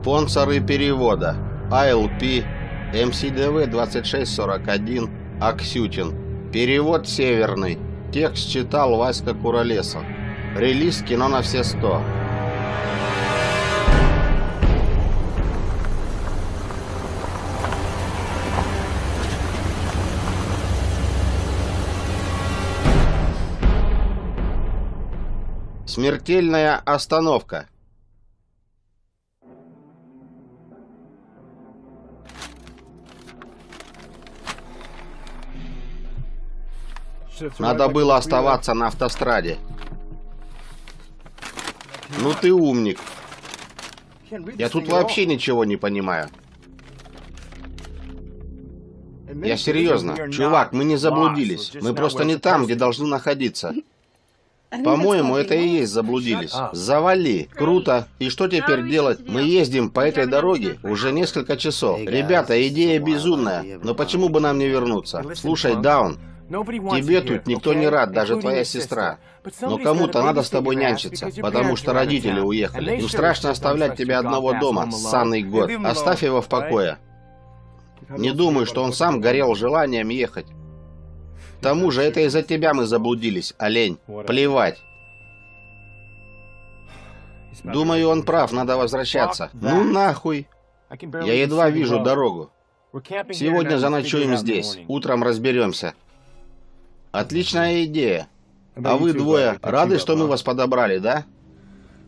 Спонсоры перевода. ALP, МСДВ 2641, Аксютин. Перевод северный. Текст читал Васька Куролесов. Релиз кино на все сто. Смертельная остановка. Надо было оставаться на автостраде. Ну ты умник. Я тут вообще ничего не понимаю. Я серьезно. Чувак, мы не заблудились. Мы просто не там, где должны находиться. По-моему, это и есть заблудились. Завали. Круто. И что теперь делать? Мы ездим по этой дороге уже несколько часов. Ребята, идея безумная. Но почему бы нам не вернуться? Слушай, Даун, Тебе тут никто не рад, даже твоя сестра. Но кому-то надо с тобой нянчиться, потому что родители уехали. Им страшно оставлять тебя одного дома, ссаный год. Оставь его в покое. Не думаю, что он сам горел желанием ехать. К тому же это из-за тебя мы заблудились, олень. Плевать. Думаю, он прав, надо возвращаться. Ну нахуй. Я едва вижу дорогу. Сегодня заночуем здесь. Утром разберемся. Отличная идея. А вы двое рады, что мы вас подобрали, да?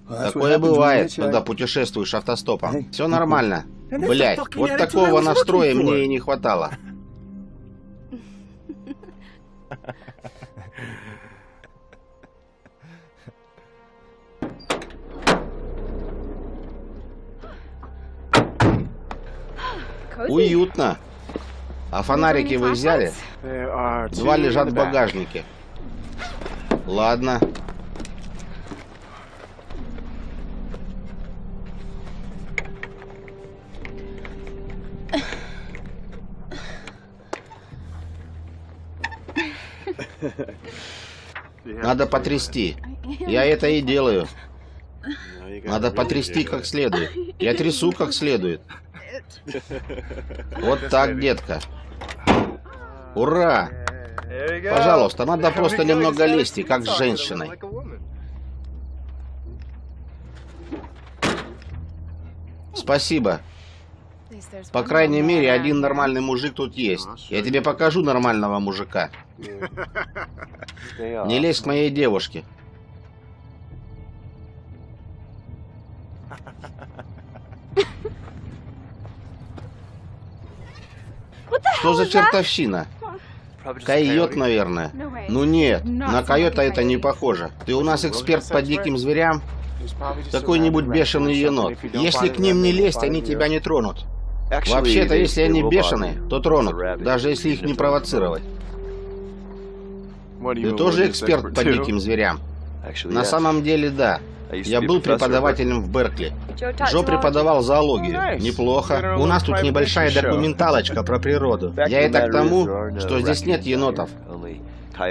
Такое бывает, когда путешествуешь автостопом. Все нормально. Блять, вот такого настроя мне и не хватало. Уютно. А фонарики вы взяли? Два лежат в багажнике. Ладно. Надо потрясти. Я это и делаю. Надо потрясти как следует. Я трясу как следует. Вот так, детка. Ура! Пожалуйста, надо просто немного лести, как с женщиной. Спасибо. По крайней мере, один нормальный мужик тут есть. Я тебе покажу нормального мужика. Не лезь к моей девушке. Что за чертовщина? Койот, наверное. Ну нет, на койота это не похоже. Ты у нас эксперт по диким зверям? Какой-нибудь бешеный енот. Если к ним не лезть, они тебя не тронут. Вообще-то, если они бешеные, то тронут, даже если их не провоцировать. Ты тоже эксперт по диким зверям? На самом деле, да. Я был преподавателем в Беркли. Джо преподавал зоологию. Неплохо. У нас тут небольшая документалочка про природу. Я это к тому, что здесь нет енотов.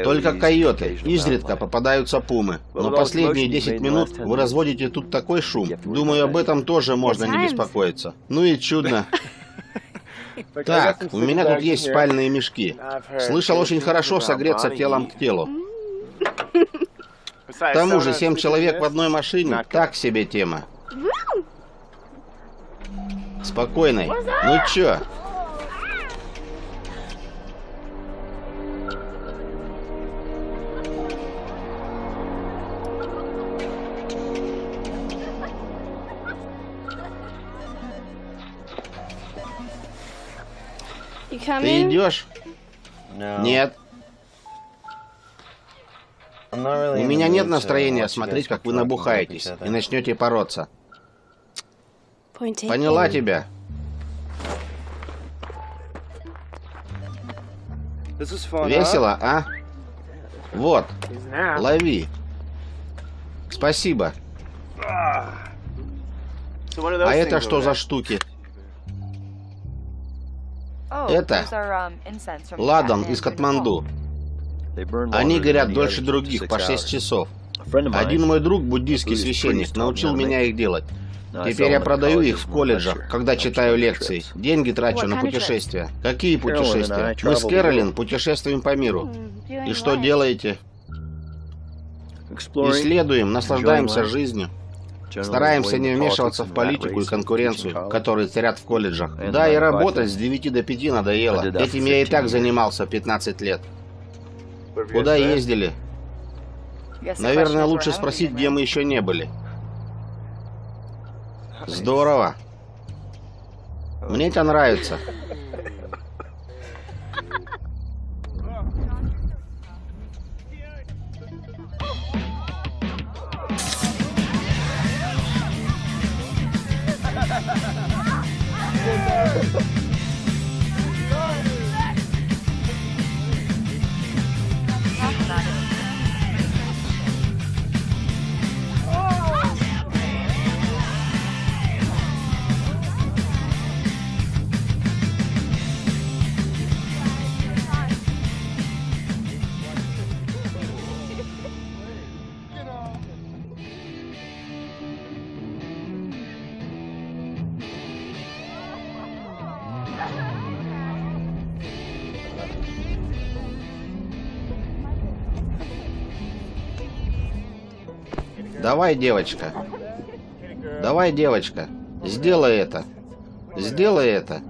Только койоты. Изредка попадаются пумы. Но последние 10 минут вы разводите тут такой шум. Думаю, об этом тоже можно не беспокоиться. Ну и чудно. Так, у меня тут есть спальные мешки. Слышал, очень хорошо согреться телом к телу. К тому же, семь человек в одной машине — так себе тема. Спокойной. Ну чё? Ты идешь? Нет. У меня нет настроения смотреть, как вы набухаетесь и начнете бороться. Поняла тебя. Весело, а? Вот, лови. Спасибо. А это что за штуки? Это ладан из Катманду. Они горят дольше других, по 6 часов. Один мой друг, буддийский священник, научил меня их делать. Теперь я продаю их в колледжах, когда читаю лекции. Деньги трачу на путешествия. Какие путешествия? Мы с Кэролин путешествуем по миру. И что делаете? Исследуем, наслаждаемся жизнью. Стараемся не вмешиваться в политику и конкуренцию, которые царят в колледжах. Да, и работать с 9 до 5 надоело. Этим я и так занимался 15 лет. Куда ездили? Наверное, лучше спросить, где мы еще не были. Здорово. Мне это нравится. Давай, девочка. Давай, девочка. Сделай это. Сделай это.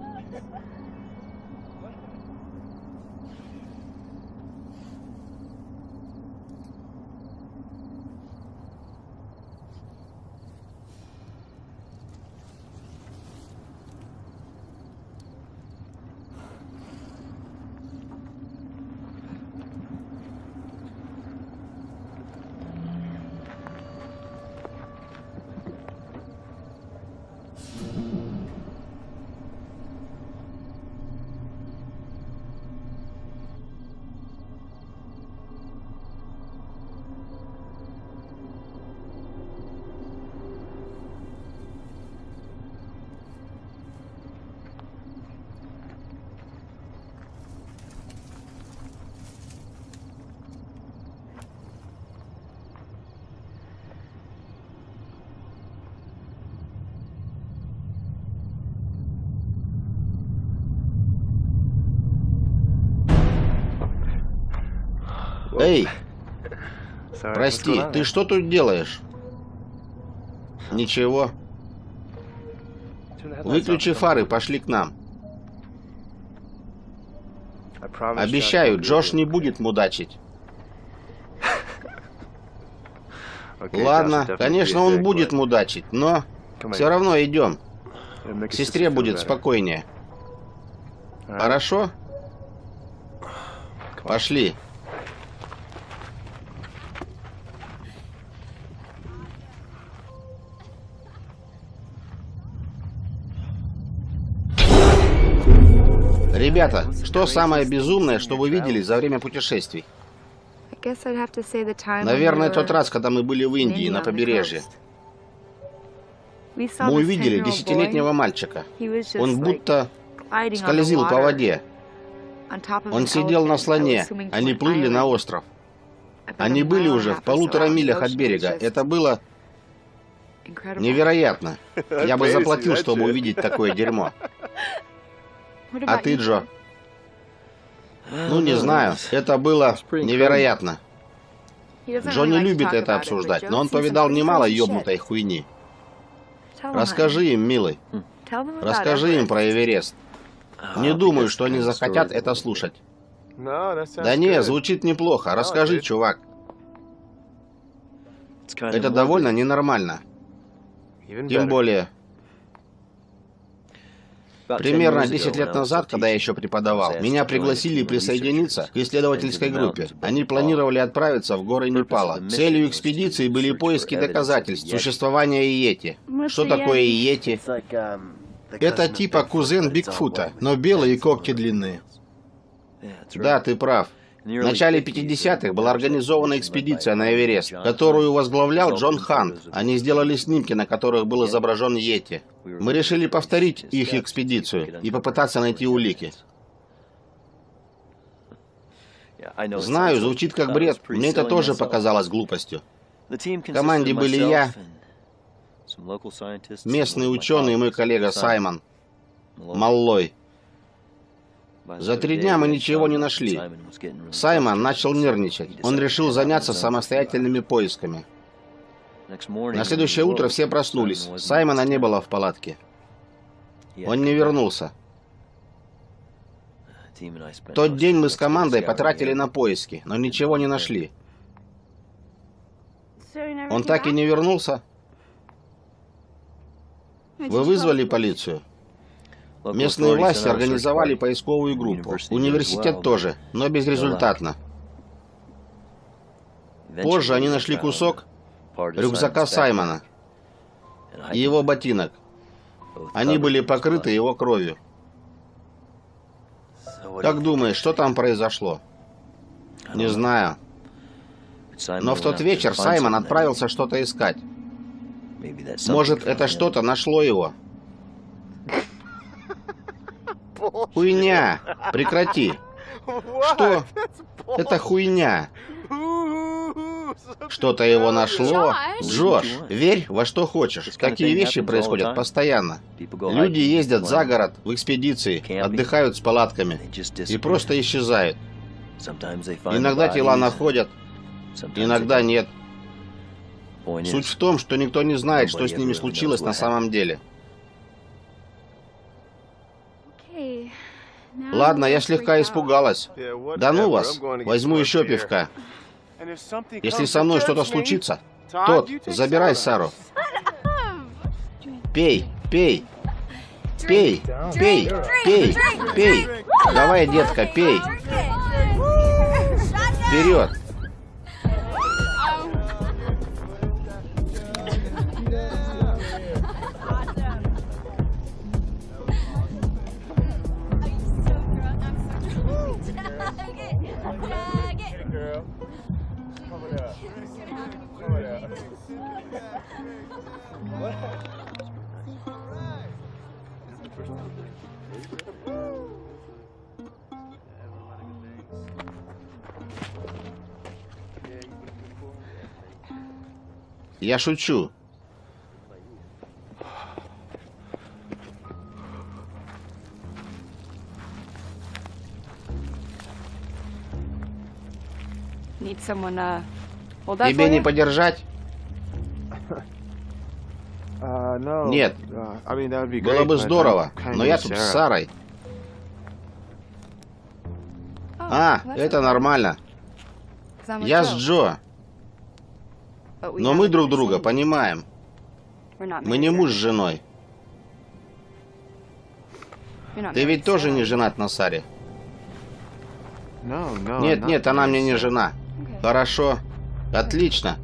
Прости, ты что тут делаешь? Ничего. Выключи фары, пошли к нам. Обещаю, Джош не будет мудачить. Ладно, конечно, он будет мудачить, но все равно идем. К сестре будет спокойнее. Хорошо? Пошли. Ребята, что самое безумное, что вы видели за время путешествий? Наверное, тот раз, когда мы были в Индии, на побережье. Мы увидели десятилетнего мальчика. Он будто скользил по воде. Он сидел на слоне. Они плыли на остров. Они были уже в полутора милях от берега. Это было невероятно. Я бы заплатил, чтобы увидеть такое дерьмо. А ты, Джо? Ну, не знаю. Это было невероятно. Джо не любит это обсуждать, но он повидал немало ёбнутой хуйни. Расскажи им, милый. Расскажи им про Эверест. Не думаю, что они захотят это слушать. Да не, звучит неплохо. Расскажи, чувак. Это довольно ненормально. Тем более, Примерно 10 лет назад, когда я еще преподавал, меня пригласили присоединиться к исследовательской группе. Они планировали отправиться в горы Непала. Целью экспедиции были поиски доказательств существования Иети. Что такое Иети? Это типа кузен Бигфута, но белые когти длинные. Да, ты прав. В начале 50-х была организована экспедиция на Эверест, которую возглавлял Джон Хант. Они сделали снимки, на которых был изображен Йети. Мы решили повторить их экспедицию и попытаться найти улики. Знаю, звучит как бред. Мне это тоже показалось глупостью. В команде были я, местный ученый и мой коллега Саймон Маллой. За три дня мы ничего не нашли. Саймон начал нервничать. Он решил заняться самостоятельными поисками. На следующее утро все проснулись. Саймона не было в палатке. Он не вернулся. Тот день мы с командой потратили на поиски, но ничего не нашли. Он так и не вернулся? Вы вызвали полицию? Местные власти организовали поисковую группу. Университет тоже, но безрезультатно. Позже они нашли кусок рюкзака Саймона и его ботинок. Они были покрыты его кровью. Как думаешь, что там произошло? Не знаю. Но в тот вечер Саймон отправился что-то искать. Может, это что-то нашло его. Хуйня! Прекрати! Что? Это хуйня. Что-то его нашло. Джош, верь во что хочешь. Такие вещи происходят постоянно. Люди ездят за город в экспедиции, отдыхают с палатками и просто исчезают. Иногда тела находят, иногда нет. Суть в том, что никто не знает, что с ними случилось на самом деле. Ладно, я слегка испугалась. Да ну вас, возьму еще пивка. Если со мной что-то случится, тот, забирай Сару. Пей, пей. Пей, пей, пей, пей. Давай, детка, пей. Вперед. Я шучу. Uh, Тебе не подержать? Нет. Было бы здорово, но я тут с Сарой. Oh, а, это нормально. Я с Джо. Но мы друг друга понимаем. Мы не муж с женой. Ты ведь тоже не женат на Саре? Нет, нет, она мне не жена. Хорошо. Отлично.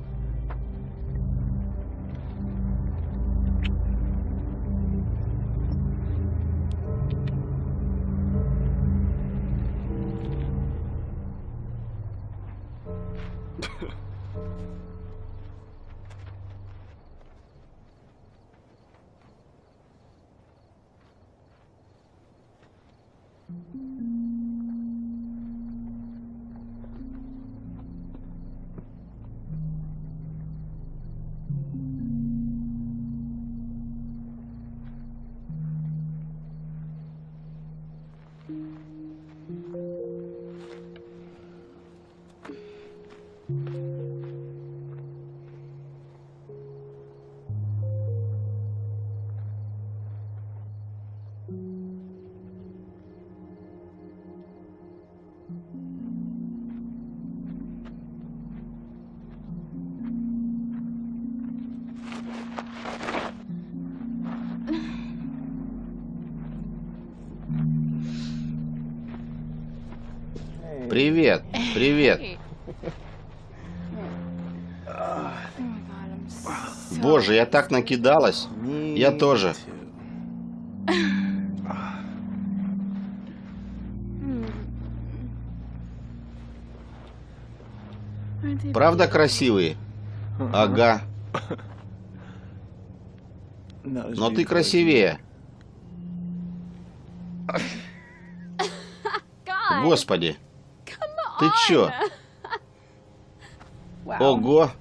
Привет, привет. Боже, я так накидалась. Я тоже. Правда красивые? Ага. Но ты красивее. Господи. Ты чё? Ого!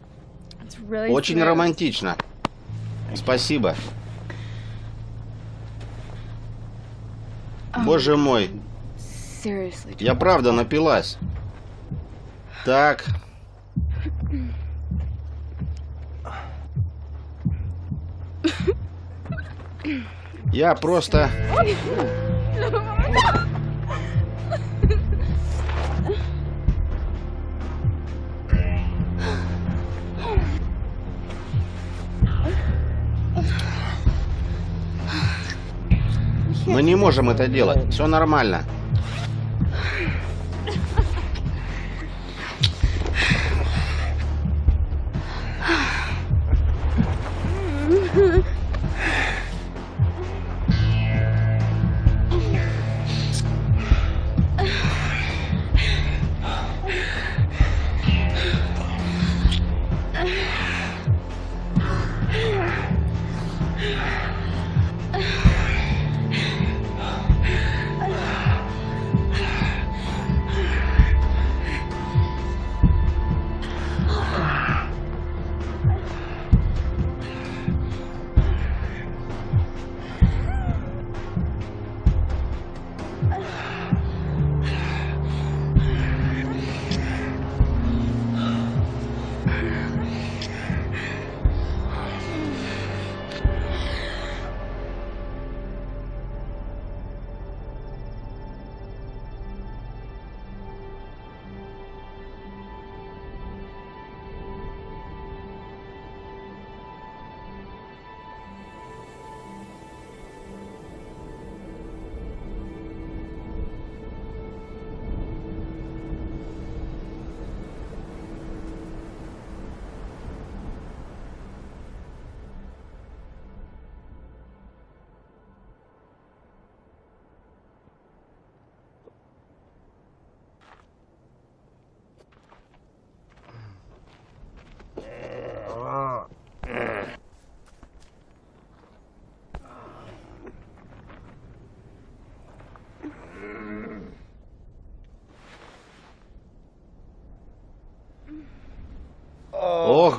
Очень романтично. Спасибо. Боже мой. Я правда напилась. Так. Я просто... Мы не можем это делать. Все нормально.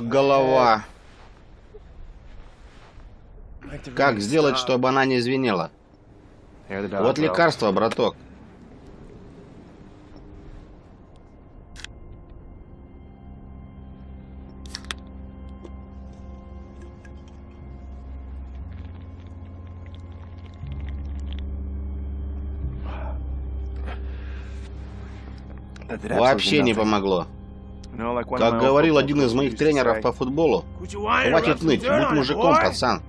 Голова. Как сделать, чтобы она не звенела? Вот лекарство, браток. Вообще не помогло. Как говорил один из моих тренеров по футболу, хватит ныть, будь мужиком, пацан.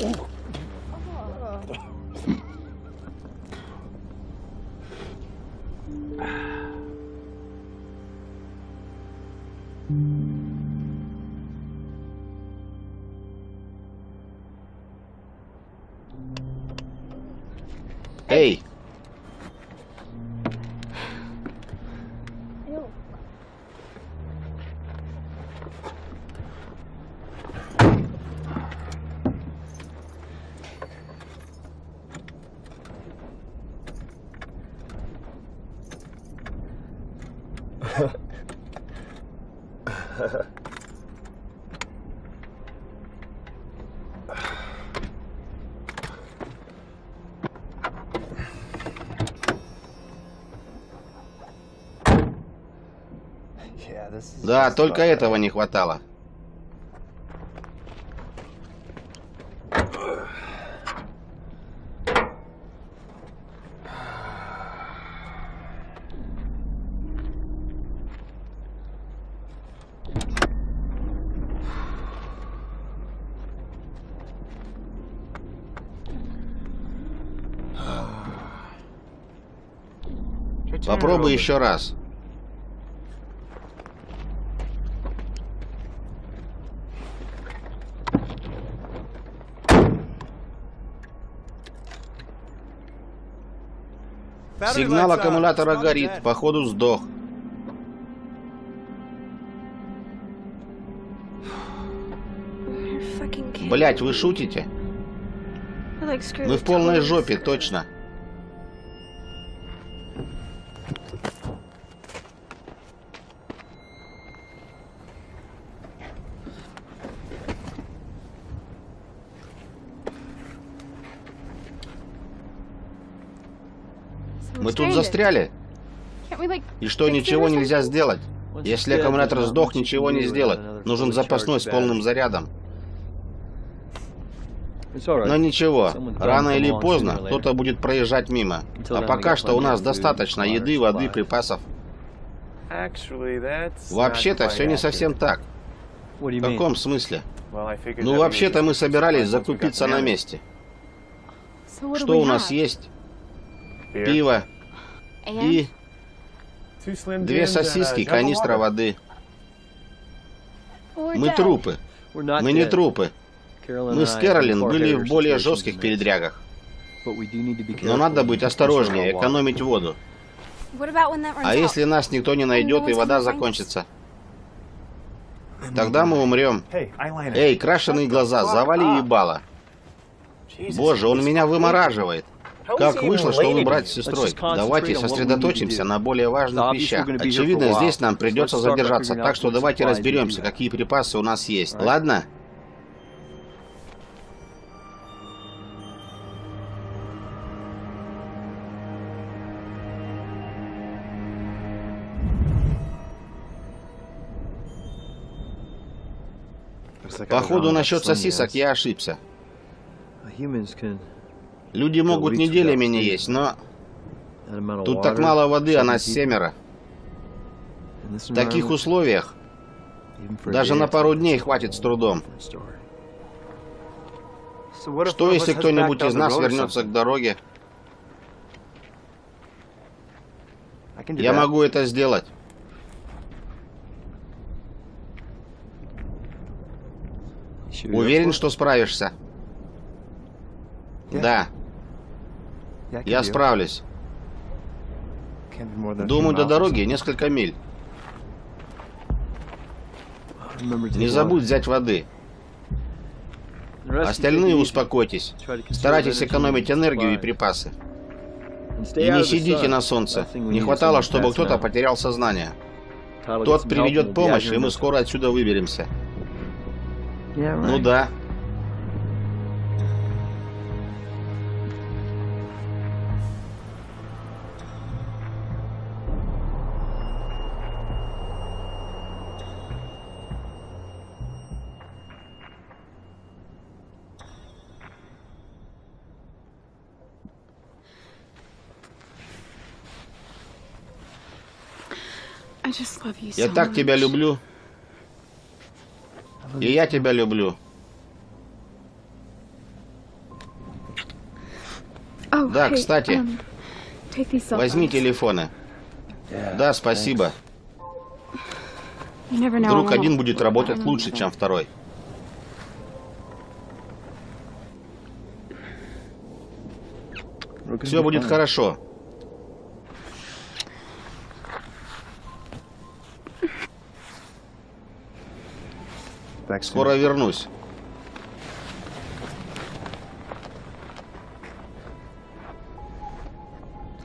Эй! Да, только этого не хватало. Попробуй еще раз. Сигнал аккумулятора горит. Походу сдох. Блять, вы шутите? Мы в полной жопе, точно. Мы тут застряли. И что, ничего нельзя сделать? Если аккумулятор сдох, ничего не сделать. Нужен запасной с полным зарядом. Но ничего, рано или поздно кто-то будет проезжать мимо. А пока что у нас достаточно еды, воды, припасов. Вообще-то все не совсем так. В каком смысле? Ну, вообще-то мы собирались закупиться на месте. Что у нас есть? Пиво и две сосиски, канистра воды. Мы трупы. Мы не трупы. Мы с Кэролин были в более жестких передрягах. Но надо быть осторожнее, экономить воду. А если нас никто не найдет и вода закончится? Тогда мы умрем. Эй, крашеные глаза, завали ебало. Боже, он меня вымораживает. Как вышло, что вы брать с сестрой? Давайте сосредоточимся на более важных вещах. Очевидно, здесь нам придется задержаться, так что давайте разберемся, какие припасы у нас есть. Ладно? Походу, насчет сосисок я ошибся. Люди могут неделями не есть, но... Тут так мало воды, а нас семеро. В таких условиях даже на пару дней хватит с трудом. Что, если кто-нибудь из нас вернется к дороге? Я могу это сделать. Уверен, что справишься? Да. Я справлюсь. Думаю, до дороги несколько миль. Не забудь взять воды. Остальные успокойтесь. Старайтесь экономить энергию и припасы. И не сидите на солнце. Не хватало, чтобы кто-то потерял сознание. Тот приведет помощь, и мы скоро отсюда выберемся. Ну да. Я так тебя люблю. И я тебя люблю. Oh, да, кстати, um, возьми телефоны. Да, спасибо. Вдруг один будет работать лучше, чем второй. Все будет хорошо. Скоро вернусь.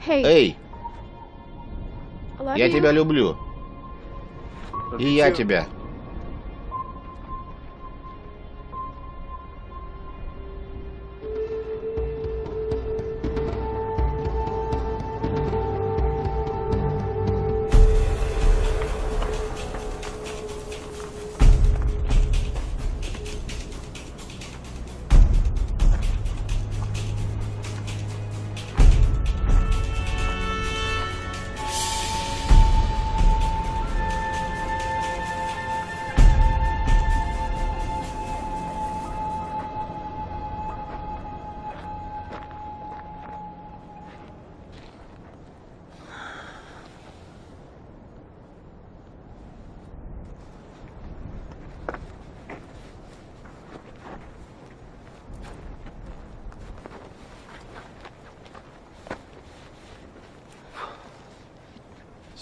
Эй! Я тебя люблю. И я тебя.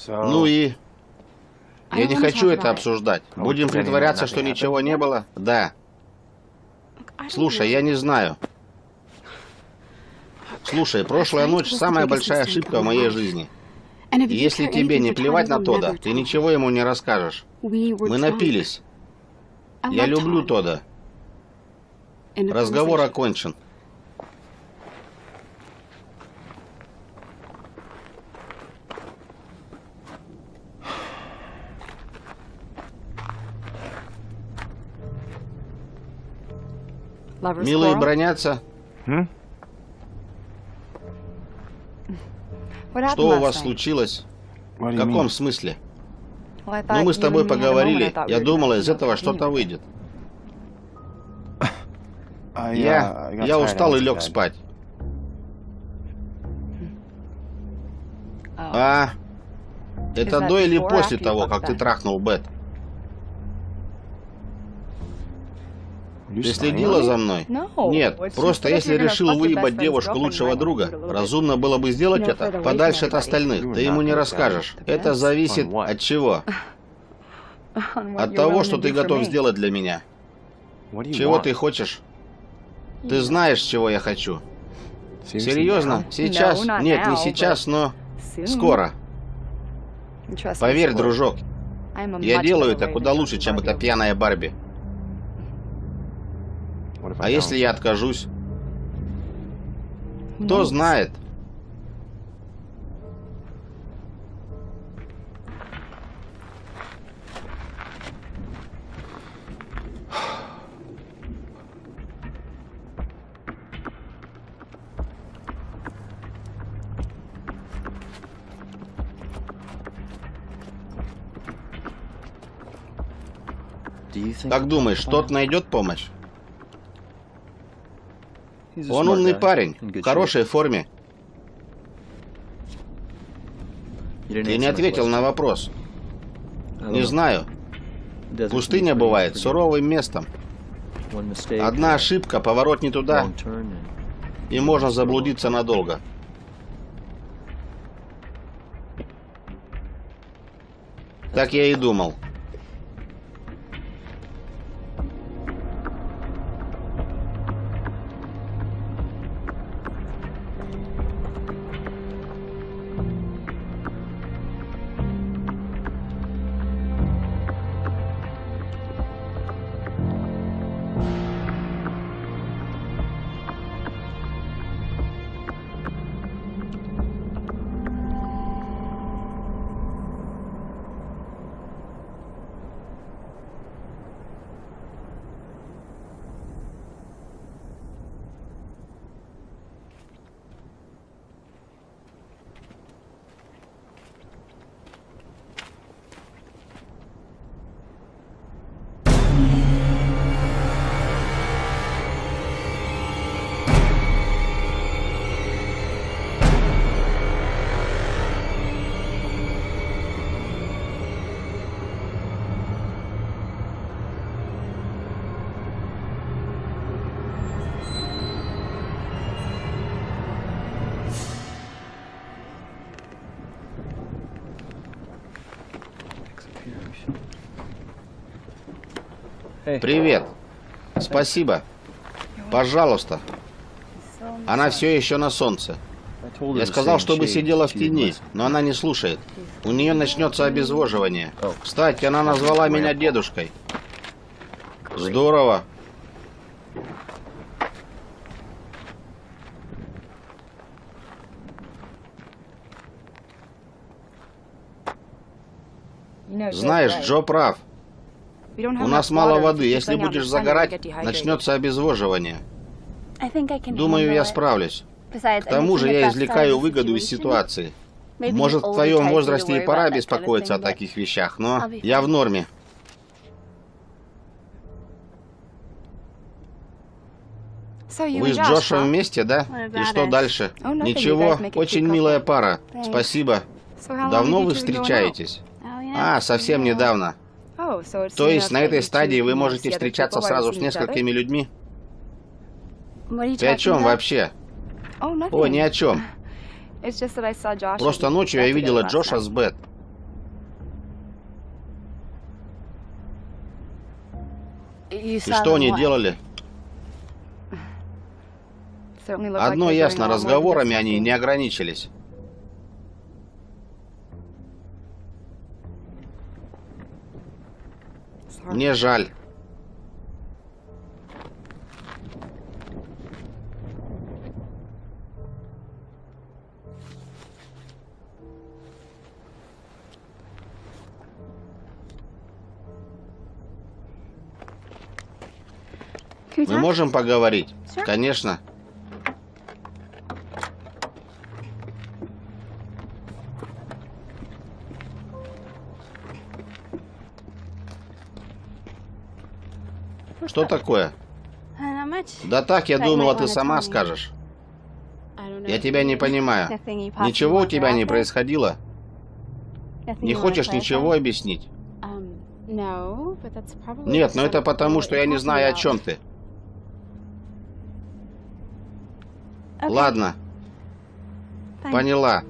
Ну и... Я не хочу это обсуждать. Будем притворяться, что ничего не было? Да. Слушай, я не знаю. Слушай, прошлая ночь самая большая ошибка в моей жизни. Если тебе не плевать на Тода, ты ничего ему не расскажешь. Мы напились. Я люблю Тода. Разговор окончен. Милые бронятся? Что у вас случилось? В каком смысле? Ну, мы с тобой поговорили. Я думала, из этого что-то выйдет. Я... Я устал и лег спать. А... Это до или после того, как ты трахнул Бет? Ты следила за мной? Нет, просто если решил выебать девушку лучшего друга, разумно было бы сделать это подальше от остальных. Ты ему не расскажешь. Это зависит от чего? От того, что ты готов сделать для меня. Чего ты хочешь? Ты знаешь, чего я хочу. Серьезно? Сейчас? Нет, не сейчас, но скоро. Поверь, дружок, я делаю это куда лучше, чем эта пьяная Барби. А если я откажусь? Кто знает? Как думаешь, тот найдет помощь? Он умный парень, в хорошей форме. Ты не ответил на вопрос. Не знаю. Пустыня бывает суровым местом. Одна ошибка, поворот не туда, и можно заблудиться надолго. Так я и думал. Привет. Спасибо. Пожалуйста. Она все еще на солнце. Я сказал, чтобы сидела в тени, но она не слушает. У нее начнется обезвоживание. Кстати, она назвала меня дедушкой. Здорово. Знаешь, Джо прав. У нас мало воды. Если будешь загорать, начнется обезвоживание. Думаю, я справлюсь. К тому же я извлекаю выгоду из ситуации. Может, в твоем возрасте и пора беспокоиться о таких вещах, но я в норме. Вы с Джошем вместе, да? И что дальше? Ничего, очень милая пара. Спасибо. Давно вы встречаетесь? А, совсем недавно. То есть на этой стадии вы можете встречаться сразу с несколькими людьми? Ты о чем вообще? О, ни о чем. Просто ночью я видела Джоша с Бет. И что они делали? Одно ясно, разговорами они не ограничились. Мне жаль. Мы можем поговорить? Конечно. Что такое? Да так, я думала, ты сама скажешь. Я тебя не понимаю. Ничего у тебя не происходило? Не хочешь ничего объяснить? Нет, но это потому, что я не знаю, о чем ты. Ладно. Поняла.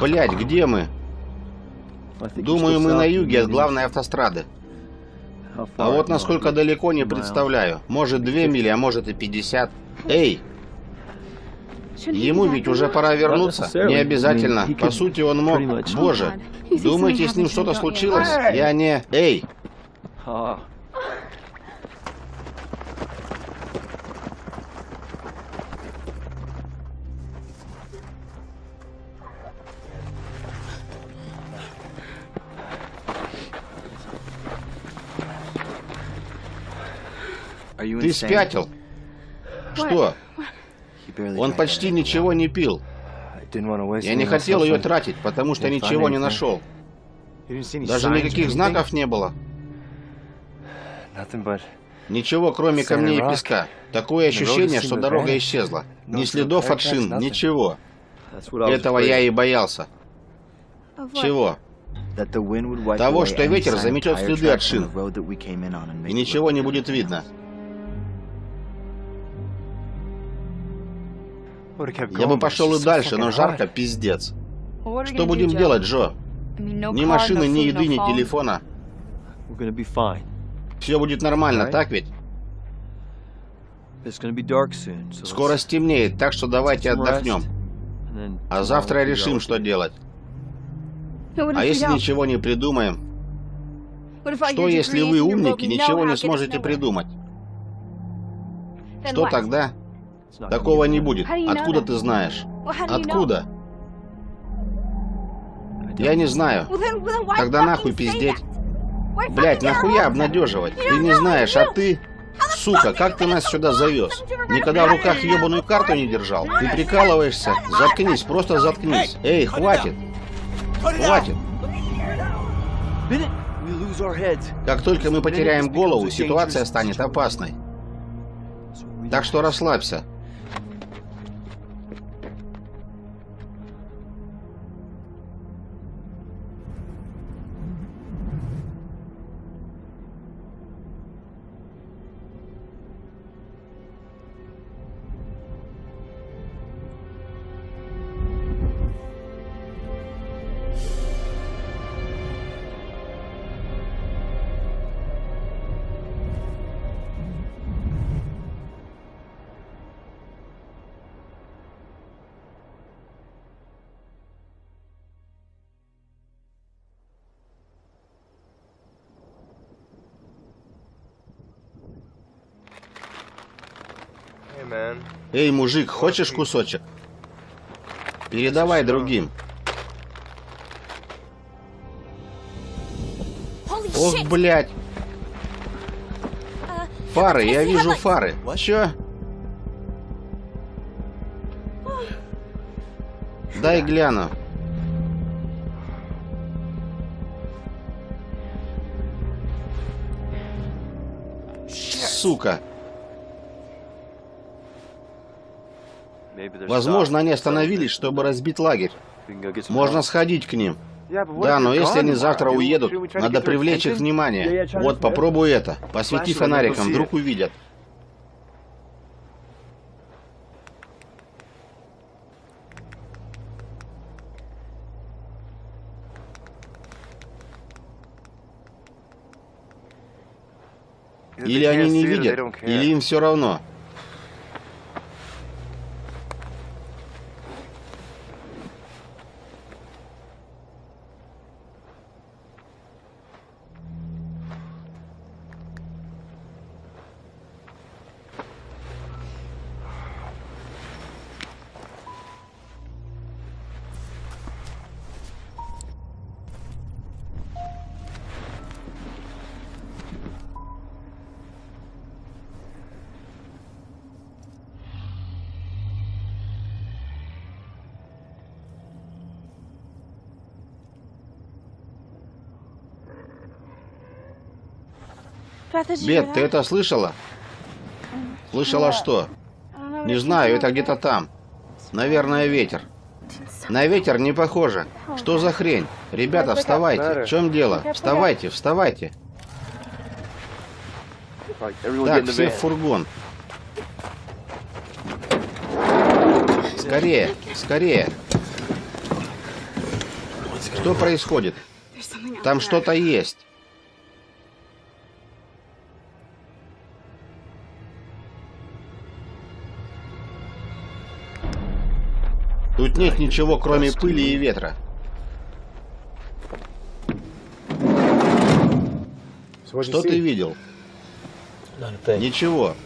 Блять, где мы? Думаю, мы на юге от главной автострады. А вот насколько далеко, не представляю. Может, две мили, а может и пятьдесят. Эй! Ему ведь уже пора вернуться. Не обязательно. По сути, он мог... Боже, думаете, с ним что-то случилось? Я не... Эй! Ты спятил? Что? Он почти ничего не пил. Я не хотел ее тратить, потому что ничего не нашел. Даже никаких знаков не было. Ничего, кроме камней и песка. Такое ощущение, что дорога исчезла. Ни следов от шин, ничего. Этого я и боялся. Чего? Того, что ветер заметет следы от шин. И ничего не будет видно. Я бы пошел и дальше, но жарко пиздец. Что будем делать, Джо? Ни машины, ни еды, ни телефона. Все будет нормально, так ведь? Скоро стемнеет, так что давайте отдохнем. А завтра решим, что делать. А если ничего не придумаем? Что, если вы умники, ничего не сможете придумать? Что тогда? Такого не будет. Откуда ты знаешь? Откуда? Я не знаю. Тогда нахуй пиздеть. Блять, нахуя обнадеживать? Ты не знаешь, а ты... Сука, как ты нас сюда завез? Никогда в руках ебаную карту не держал? Ты прикалываешься? Заткнись, просто заткнись. Эй, хватит. Хватит. Как только мы потеряем голову, ситуация станет опасной. Так что расслабься. Эй, мужик, хочешь кусочек? Передавай другим. Ох, блядь. Фары, я вижу фары. Чё? Дай гляну. Сука. Возможно, они остановились, чтобы разбить лагерь. Можно сходить к ним. Да, но если они завтра уедут, надо привлечь их внимание. Вот, попробуй это. Посвети фонариком, вдруг увидят. Или они не видят, или им все равно. Бет, ты это слышала? Слышала что? Не знаю, это где-то там. Наверное, ветер. На ветер не похоже. Что за хрень? Ребята, вставайте. В чем дело? Вставайте, вставайте. Так, все в фургон. Скорее, скорее. Что происходит? Там что-то есть. Тут нет ничего, кроме пыли и ветра. Что ты видел? Ничего.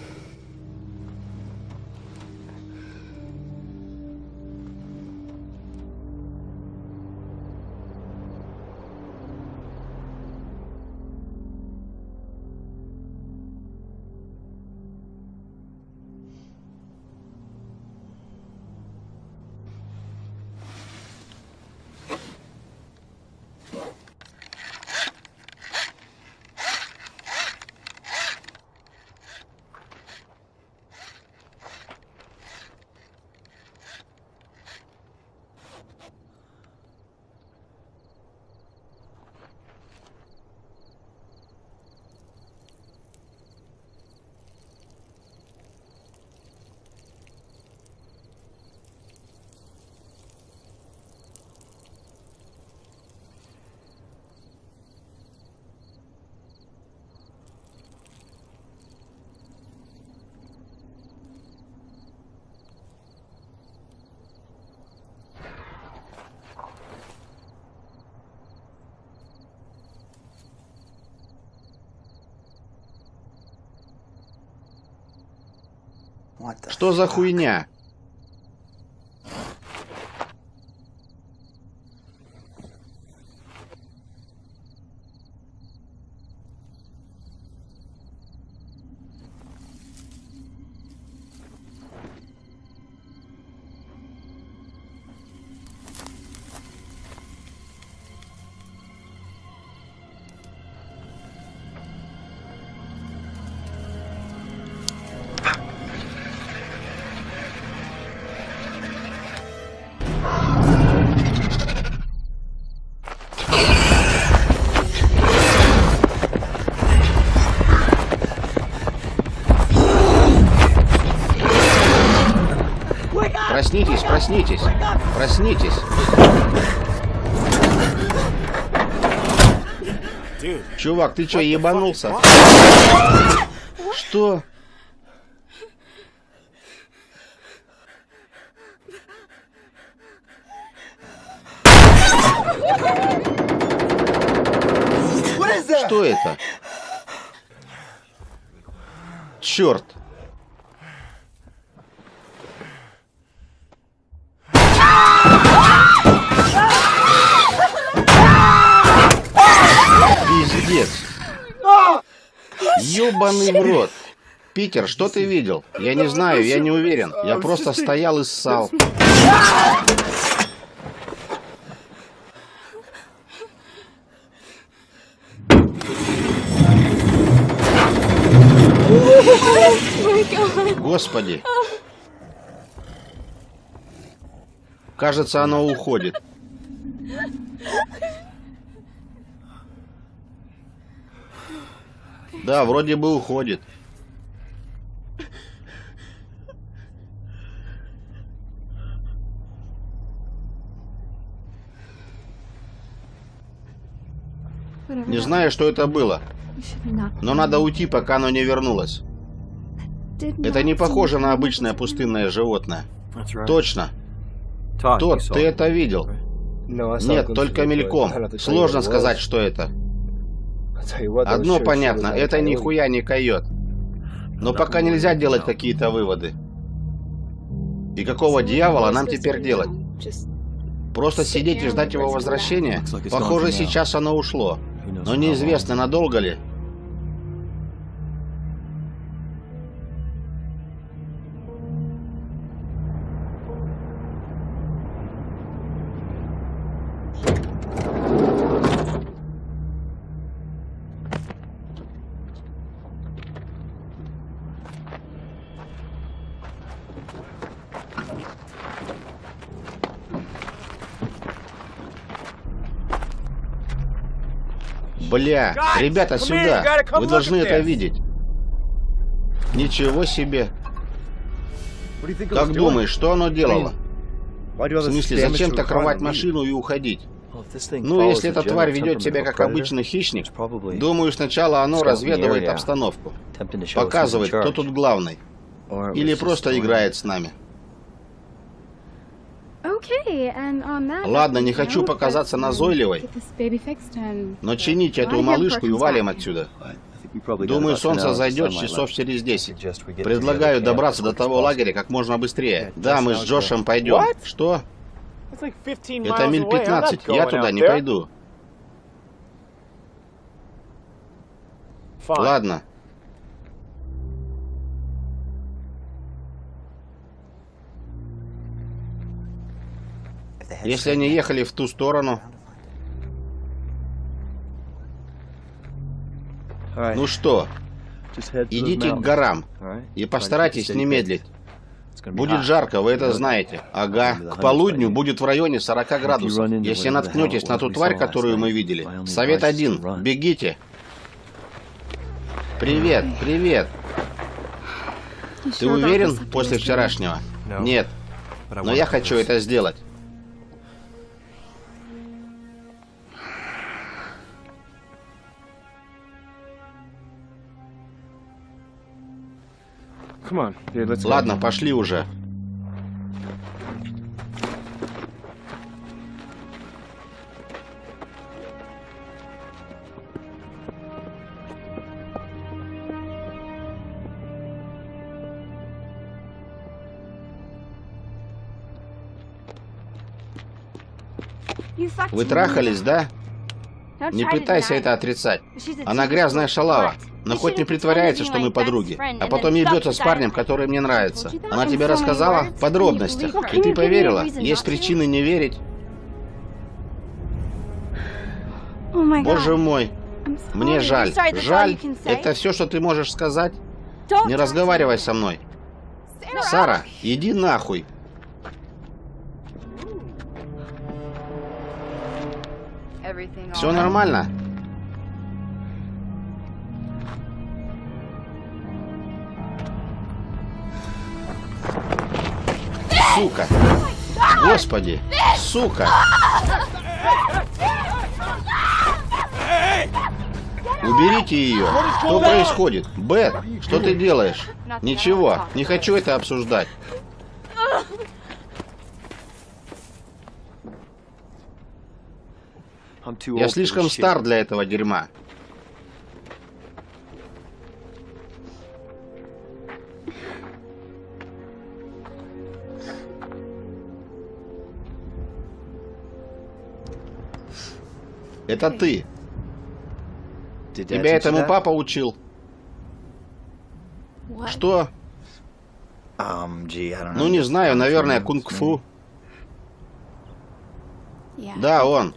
Что за хуйня? Проснитесь, проснитесь. Чувак, ты что, ебанулся? Что это? Черт! Пиздец. Ёбаный в рот. Питер, что ты видел? Я не знаю, я не уверен. Я просто стоял и ссал. Господи. Кажется, оно уходит. Да, вроде бы уходит. Не знаю, что это было. Но надо уйти, пока оно не вернулось. Это не похоже на обычное пустынное животное. Точно. Тот, ты это видел? Нет, только мельком. Сложно сказать, что это. Одно понятно, это нихуя не койот. Но пока нельзя делать какие-то выводы. И какого дьявола нам теперь делать? Просто сидеть и ждать его возвращения? Похоже, сейчас оно ушло. Но неизвестно, надолго ли. Бля, ребята, сюда! Вы должны это видеть. Ничего себе. Как думаешь, что оно делало? В смысле, зачем так рвать машину и уходить? Ну, если эта тварь ведет себя как обычный хищник, думаю, сначала оно разведывает обстановку. Показывает, кто тут главный. Или просто играет с нами. Ладно, не хочу показаться назойливой, но чините эту малышку и валим отсюда. Думаю, солнце зайдет часов через 10. Предлагаю добраться до того лагеря как можно быстрее. Да, мы с Джошем пойдем. Что? Это миль 15, я туда не пойду. Ладно. Если они ехали в ту сторону... Ну что, идите к горам и постарайтесь не медлить. Будет жарко, вы это знаете. Ага. К полудню будет в районе 40 градусов. Если наткнетесь на ту тварь, которую мы видели, совет один. Бегите. Привет, привет. Ты уверен после вчерашнего? Нет. Но я хочу это сделать. Ладно, пошли уже. Вы трахались, да? Не пытайся это отрицать. Она грязная шалава. Но хоть не притворяется, что мы подруги. А потом ебется с парнем, который мне нравится. Она тебе рассказала в подробностях. И ты поверила. Есть причины не верить. Боже мой. Мне жаль. Жаль? Это все, что ты можешь сказать? Не разговаривай со мной. Сара, иди нахуй. Все нормально? Сука! Господи! Сука! Уберите ее! Что происходит? Бет, что ты делаешь? Ничего, не хочу это обсуждать. Я слишком стар для этого дерьма. Это ты. Тебя этому папа учил. Что? Ну, не знаю, наверное, кунг-фу. Да, он.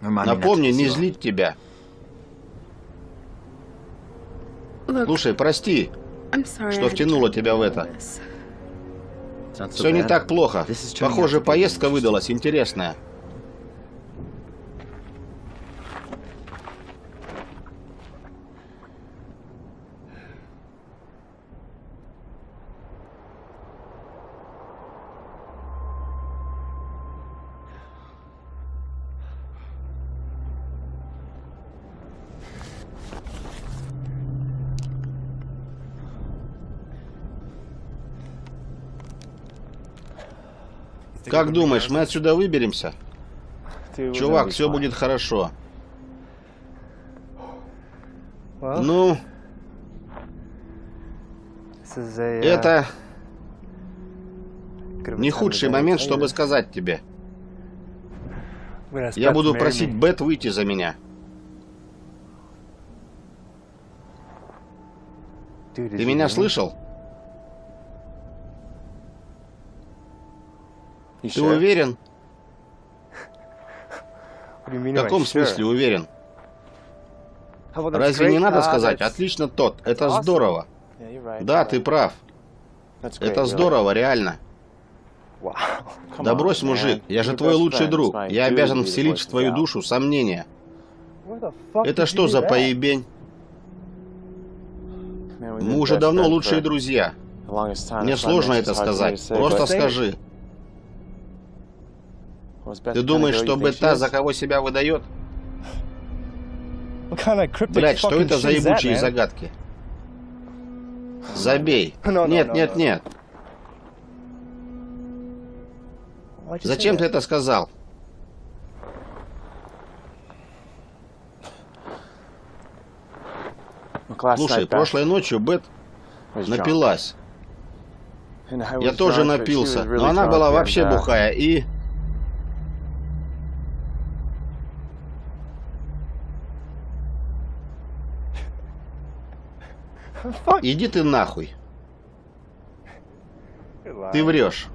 Напомни, не злить тебя. Слушай, прости, что втянула тебя в это. Все не так плохо. Похоже, поездка выдалась интересная. Как думаешь, мы отсюда выберемся? Чувак, все будет хорошо. Ну... Это... Не худший момент, чтобы сказать тебе. Я буду просить Бет выйти за меня. Ты меня слышал? Ты уверен? В каком смысле уверен? Разве не надо сказать, отлично тот, это здорово. Да, ты прав. Это здорово, реально. Да брось, мужик, я же твой лучший друг. Я обязан вселить в твою душу сомнения. Это что за поебень? Мы уже давно лучшие друзья. Мне сложно это сказать. Просто скажи. Ты думаешь, что Бета за кого себя выдает? Блять, что это за ебучие загадки? Забей. Нет, нет, нет. Зачем ты это сказал? Слушай, прошлой ночью Бет напилась. Я тоже напился, но она была вообще бухая и... Иди ты нахуй. Ты врешь.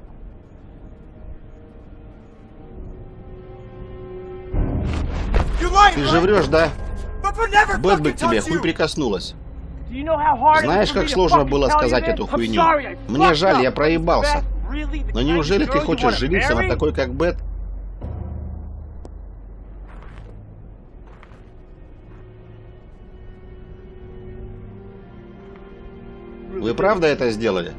Ты же врешь, да? Бэт бы к тебе хуй прикоснулась. Знаешь, как сложно было сказать эту хуйню? Мне жаль, я проебался. Но неужели ты хочешь жениться на такой, как Бет? Вы правда это сделали?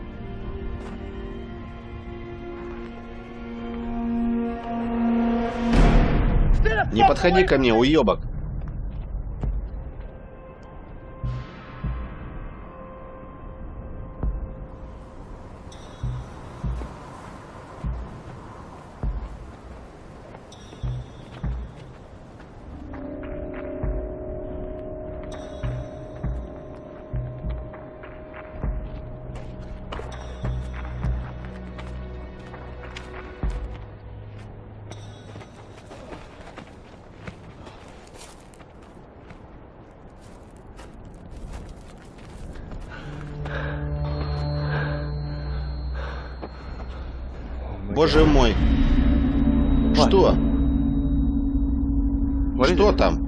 Не подходи ко мне, уебок. Боже мой. Что? Что там?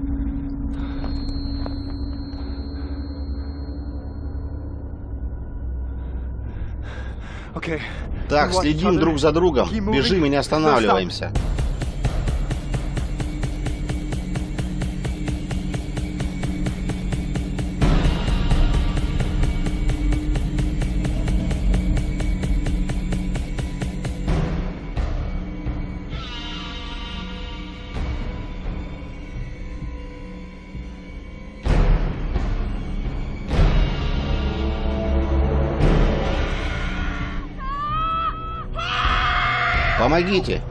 Так, следим друг за другом. Бежим и не останавливаемся. Помогите!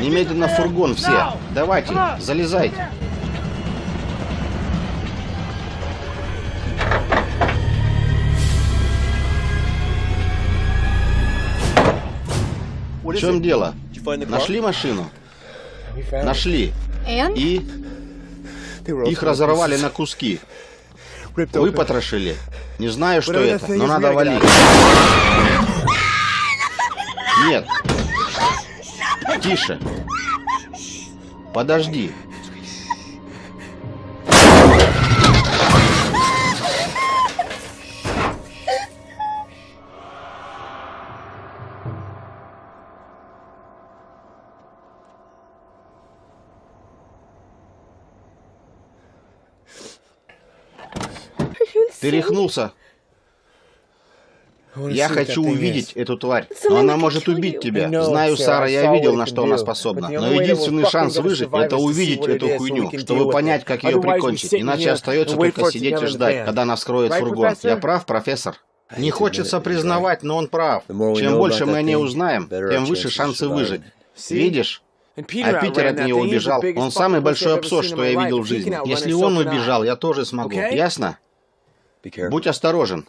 Немедленно в фургон все. Давайте, залезайте. В чем дело? Нашли машину? Нашли. И их разорвали на куски. Выпотрошили. Не знаю, что это, но надо валить. Нет, Тише. Подожди. Ты рехнулся? Я хочу увидеть эту тварь, но она может убить тебя. Знаю, Сара, я видел, на что она способна. Но единственный шанс выжить — это увидеть эту хуйню, чтобы понять, как ее прикончить. Иначе остается только сидеть и ждать, когда она вскроет фургон. Я прав, профессор? Не хочется признавать, но он прав. Чем больше мы о ней узнаем, тем выше шансы выжить. Видишь? А Питер от нее убежал. Он самый большой абсурд, что я видел в жизни. Если он убежал, я тоже смогу. Ясно? Будь осторожен.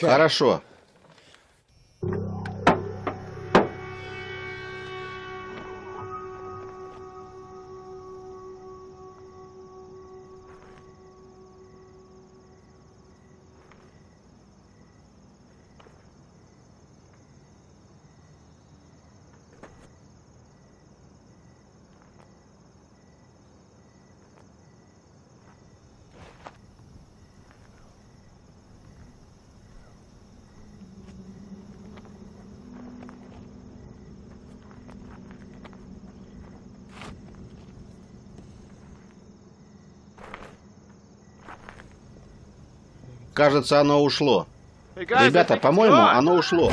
Хорошо. Кажется, оно ушло. Ребята, по-моему, оно ушло.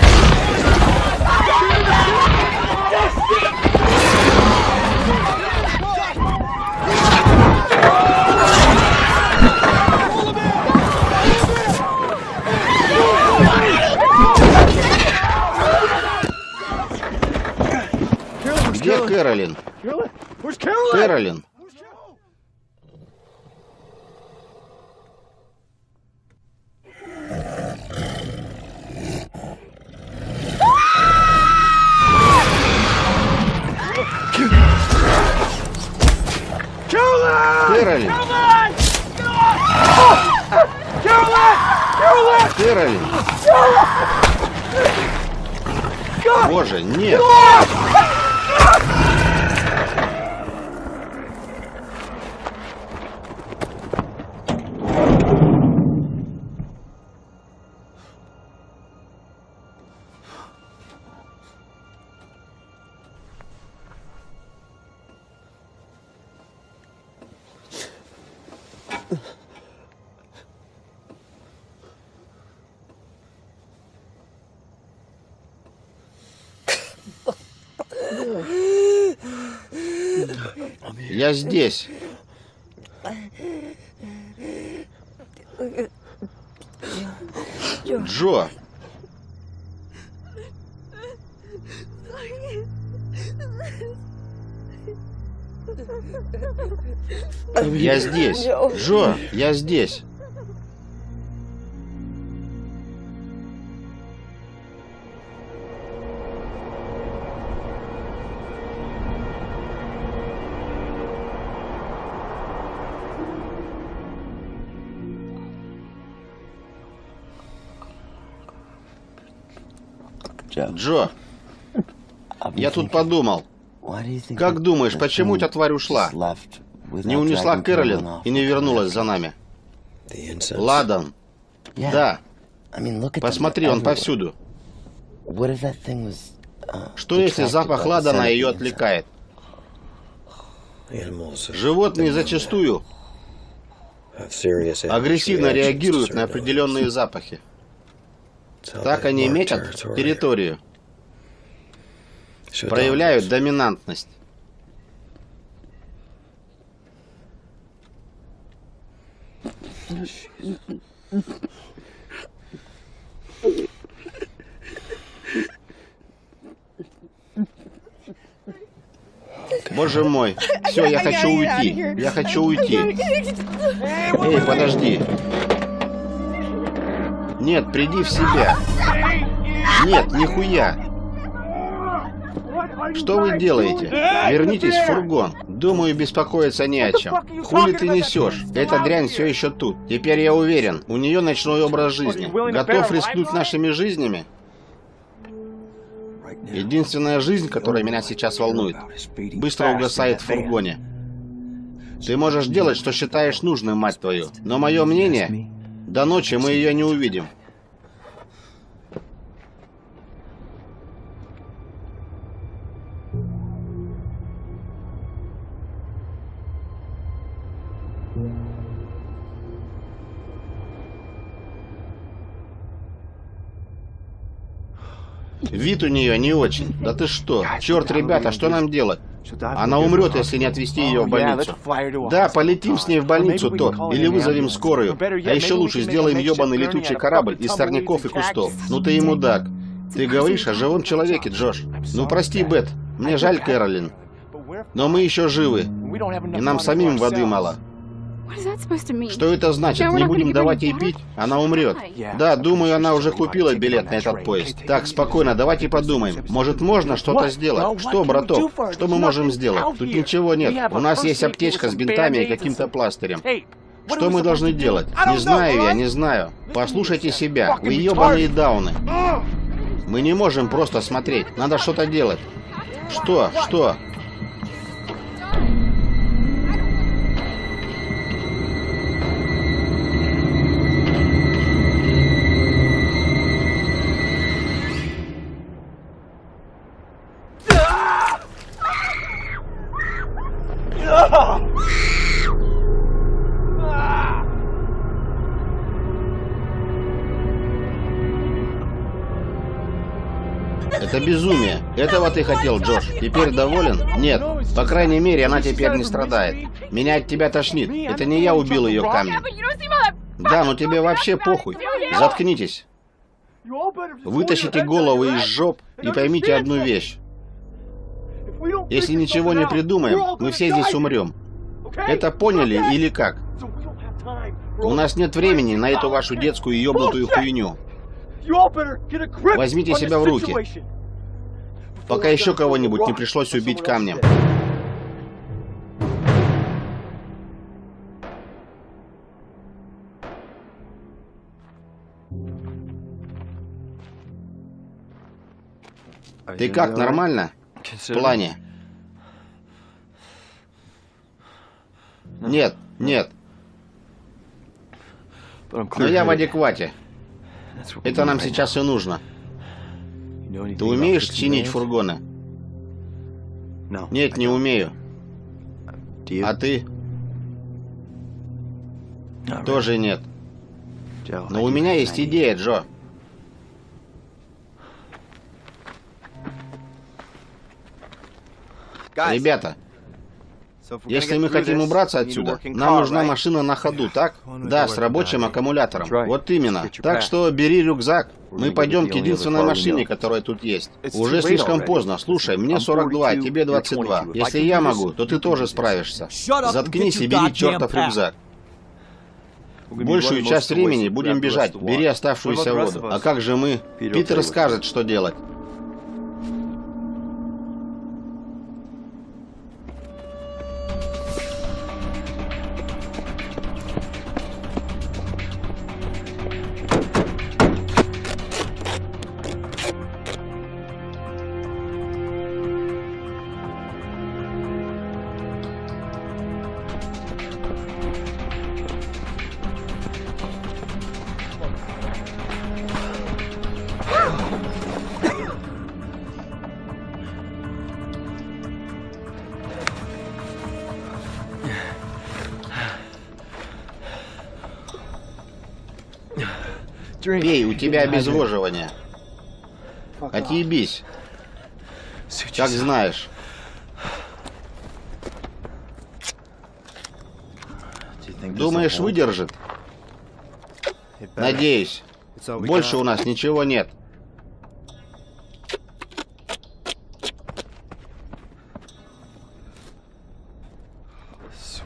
Где Кэролин? Кэролин? Кэролин! Боже, нет! Я здесь. Джо. Я здесь. Джо, я здесь. Тут подумал. Как думаешь, почему эта тварь ушла? Не унесла Кэролин и не вернулась за нами? Ладан. Да. Посмотри, он повсюду. Что если запах ладана ее отвлекает? Животные зачастую агрессивно реагируют на определенные запахи. Так они метят территорию. Проявляют доминантность. Боже мой. Все, я хочу уйти. Я хочу уйти. Эй, подожди. Нет, приди в себя. Нет, нихуя. Что вы делаете? Вернитесь в фургон. Думаю, беспокоиться не о чем. Хули ты несешь? Эта дрянь все еще тут. Теперь я уверен, у нее ночной образ жизни. Готов рискнуть нашими жизнями? Единственная жизнь, которая меня сейчас волнует, быстро угасает в фургоне. Ты можешь делать, что считаешь нужным, мать твою. Но мое мнение, до ночи мы ее не увидим. Вид у нее не очень. Да ты что? Черт, ребята, что нам делать? Она умрет, если не отвезти ее в больницу. Да, полетим с ней в больницу, Тот. Или вызовем скорую. А еще лучше сделаем ебаный летучий корабль из сорняков и кустов. Ну ты и мудак. Ты говоришь о живом человеке, Джош. Ну прости, Бет. Мне жаль Кэролин. Но мы еще живы. И нам самим воды мало. Что это значит? Не будем давать ей пить? Она умрет. Да, думаю, она уже купила билет на этот поезд. Так, спокойно, давайте подумаем. Может, можно что-то сделать? Что, браток? Что мы можем сделать? Тут ничего нет. У нас есть аптечка с бинтами и каким-то пластырем. Что мы должны делать? Не знаю я, не знаю. Послушайте себя. Вы ебаные дауны. Мы не можем просто смотреть. Надо что-то делать. Что? Что? Этого ты хотел, Джош. Теперь доволен? Нет. По крайней мере, она теперь не страдает. Меня от тебя тошнит. Это не я убил ее камнем. Да, но тебе вообще похуй. Заткнитесь. Вытащите голову из жоп и поймите одну вещь. Если ничего не придумаем, мы все здесь умрем. Это поняли или как? У нас нет времени на эту вашу детскую ебнутую хуйню. Возьмите себя в руки. Пока еще кого-нибудь не пришлось убить камнем. Ты как, нормально? В плане? Нет, нет. Но я в адеквате. Это нам сейчас и нужно. Ты умеешь чинить фургоны? Нет, не умею. А ты? Тоже нет. Но у меня есть идея, Джо. Ребята, если мы хотим убраться отсюда, нам нужна машина на ходу, так? Да, с рабочим аккумулятором. Вот именно. Так что бери рюкзак. Мы пойдем к единственной машине, которая тут есть. Уже слишком поздно. Слушай, мне 42, тебе 22. Если я могу, то ты тоже справишься. Заткнись и бери чертов рюкзак. Большую часть времени будем бежать. Бери оставшуюся воду. А как же мы? Питер скажет, что делать. Тебя обезвоживание. Отъебись. Как знаешь. Думаешь, выдержит? Надеюсь. Больше у нас ничего нет.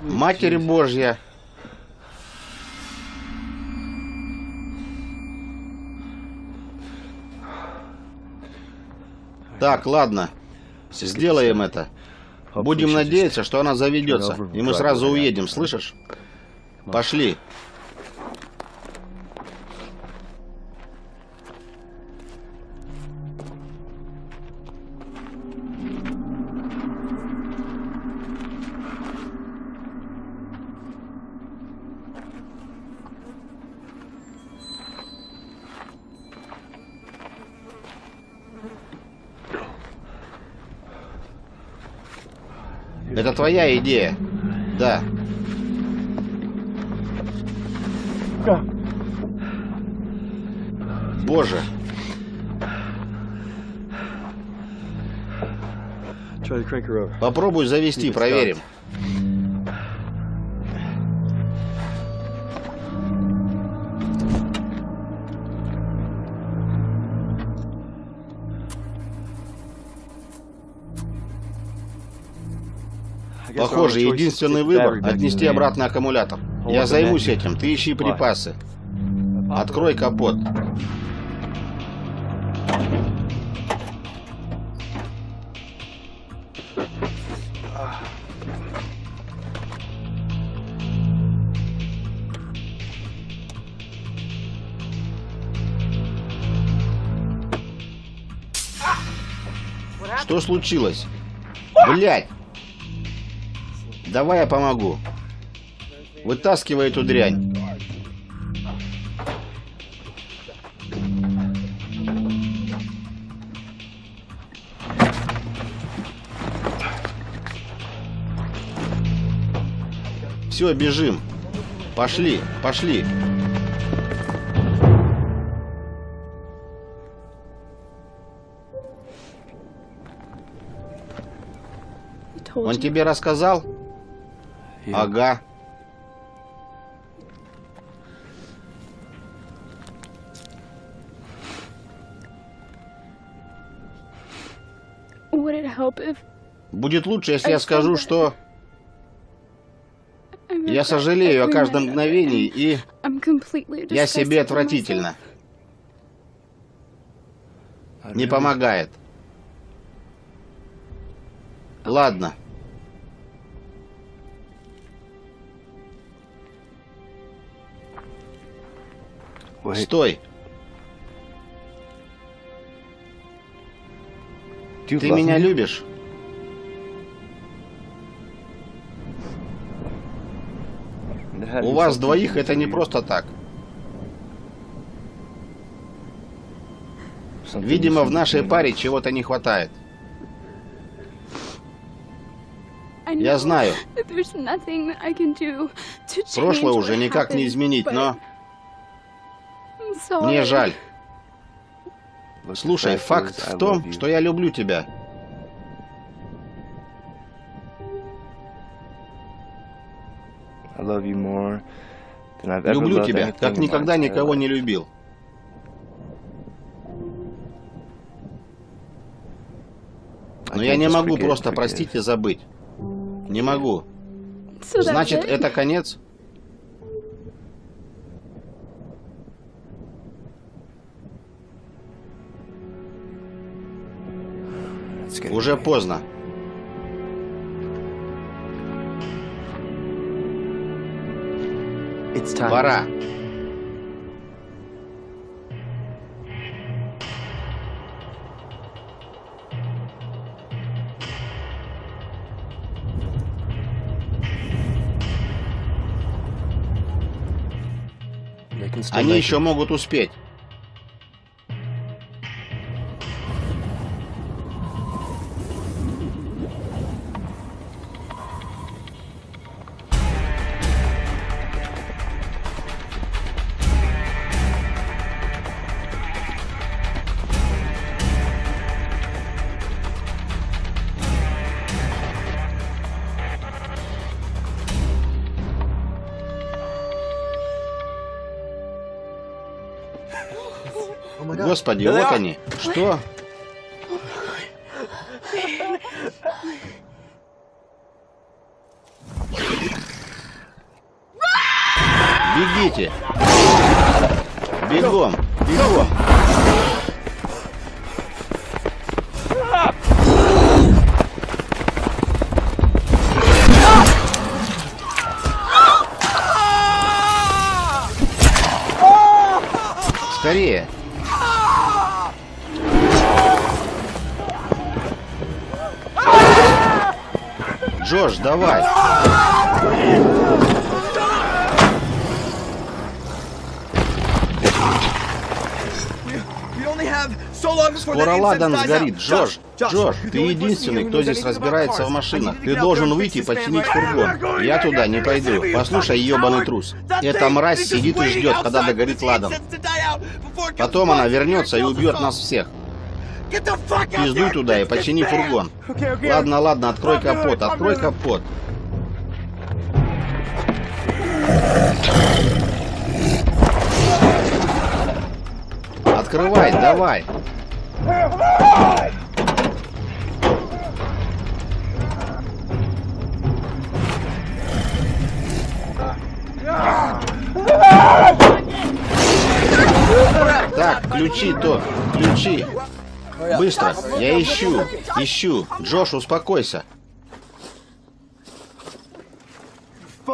Матерь Божья. Так, ладно. Сделаем это. Будем надеяться, что она заведется, и мы сразу уедем, слышишь? Пошли. Твоя идея? Да. Боже. Попробуй завести, проверим. Похоже, единственный выбор — отнести обратно аккумулятор. Я займусь этим, ты ищи припасы. Открой капот. Что случилось? Блять! Давай я помогу. Вытаскивай эту дрянь. Все, бежим. Пошли, пошли. Он тебе рассказал? Ага. Будет лучше, если я скажу, что я сожалею о каждом мгновении, и я себе отвратительно. Не помогает. Ладно. Стой. Ты меня любишь? У вас двоих это не просто так. Видимо, в нашей паре чего-то не хватает. Я знаю. Прошлое уже никак не изменить, но... Мне жаль. Слушай, факт в том, что я люблю тебя. Люблю тебя, как никогда никого не любил. Но я не могу просто простить и забыть. Не могу. Значит, это конец? Уже поздно. Пора. Они еще могут успеть. Господи, вот они. Что? Ладан сгорит. Джош, Джош, ты единственный, кто здесь разбирается в машинах. Ты должен выйти и починить фургон. Я туда не пойду. Послушай, ебаный трус. Эта мразь сидит и ждет, когда догорит Ладан. Потом она вернется и убьет нас всех. Пиздуй туда и почини фургон. Ладно, ладно, открой капот, открой капот. Открывай, давай. Так, ключи то, ключи. Быстро! Я ищу! Ищу! Джош, успокойся!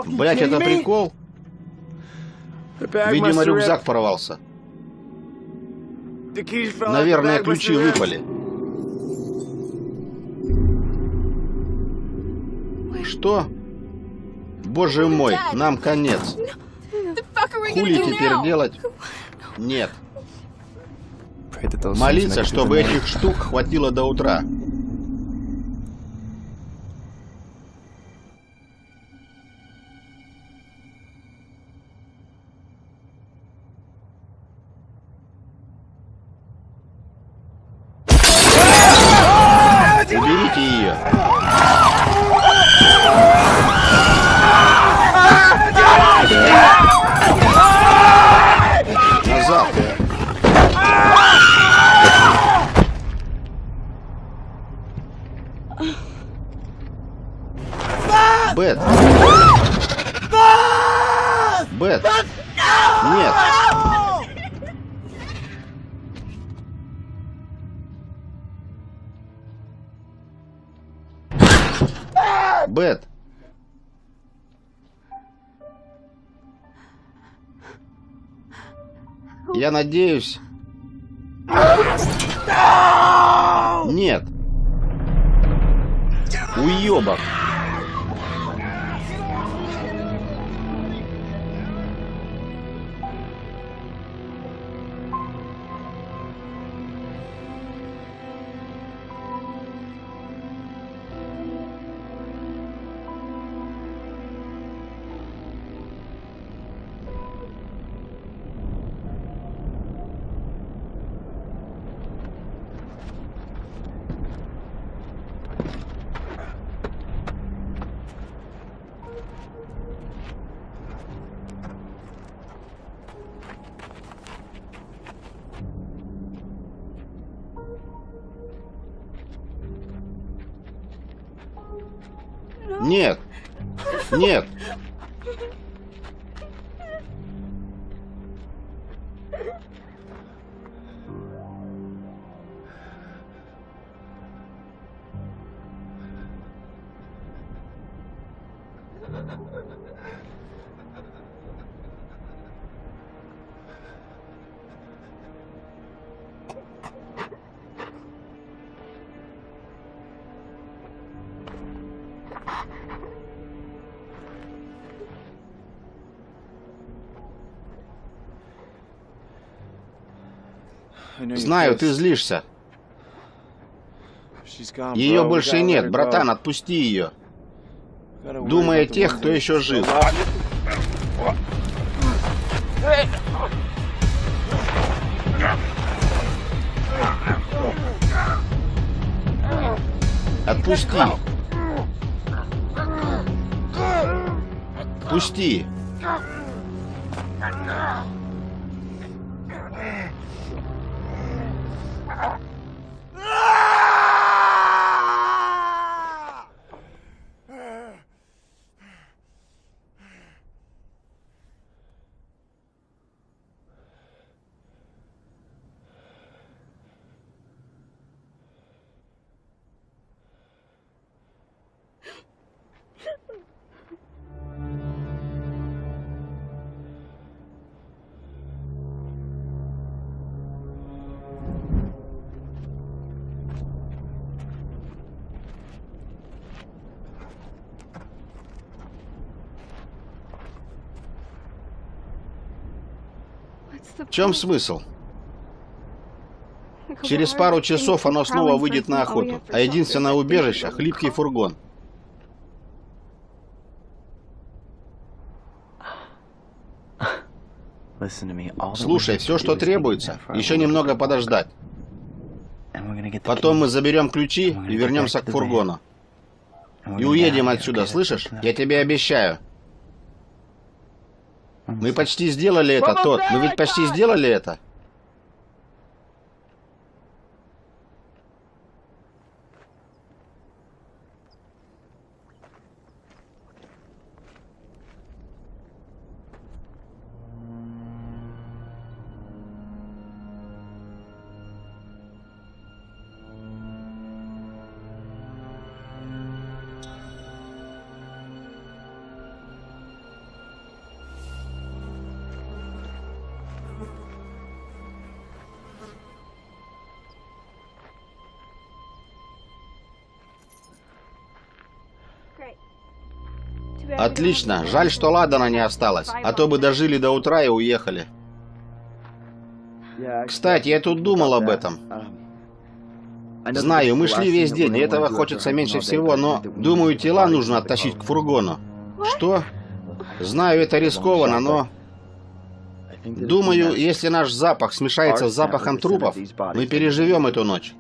Блять, это прикол? Видимо, рюкзак порвался. Наверное, ключи выпали. Что? Боже мой, нам конец. Хули теперь делать? Нет. Молиться, чтобы этих штук хватило до утра. Я надеюсь... Нет. Уебок. Нет. Нет. Знаю, ты злишься. Ее больше нет, братан, отпусти ее. Думай о тех, кто еще жив. Отпусти. Пусти. Чем смысл? Через пару часов оно снова выйдет на охоту, а единственное убежище — хлипкий фургон. Слушай, все, что требуется, еще немного подождать. Потом мы заберем ключи и вернемся к фургону. И уедем отсюда, слышишь? Я тебе обещаю. Мы почти сделали это, тот. Мы ведь почти сделали это. Отлично. Жаль, что Ладана не осталось. А то бы дожили до утра и уехали. Кстати, я тут думал об этом. Знаю, мы шли весь день, и этого хочется меньше всего, но, думаю, тела нужно оттащить к фургону. Что? Знаю, это рискованно, но... Думаю, если наш запах смешается с запахом трупов, мы переживем эту ночь.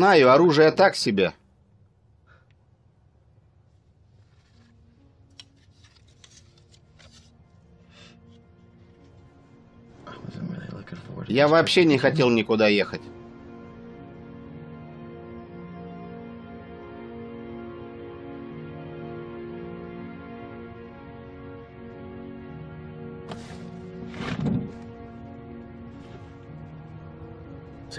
Знаю, оружие так себе. Я вообще не хотел никуда ехать.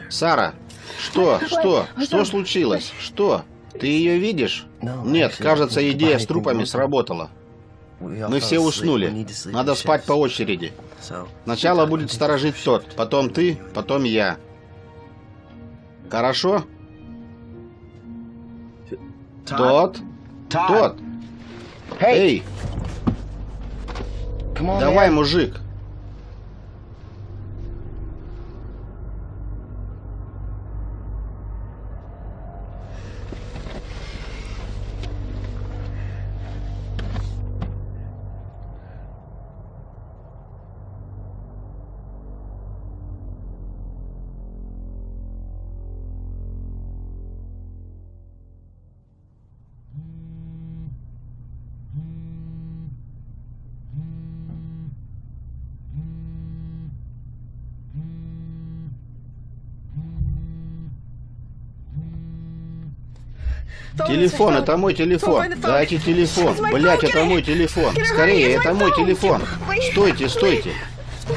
Сара, что, что, что случилось? Что? Ты ее видишь? Нет, кажется, идея с трупами сработала. Мы все уснули. Надо спать по очереди. Сначала будет сторожить тот, потом ты, потом я. Хорошо? Тот? Тот? Эй! Давай, мужик! Телефон, это мой телефон. Дайте телефон. Блять, это мой телефон. Скорее, это мой телефон. Стойте, стойте.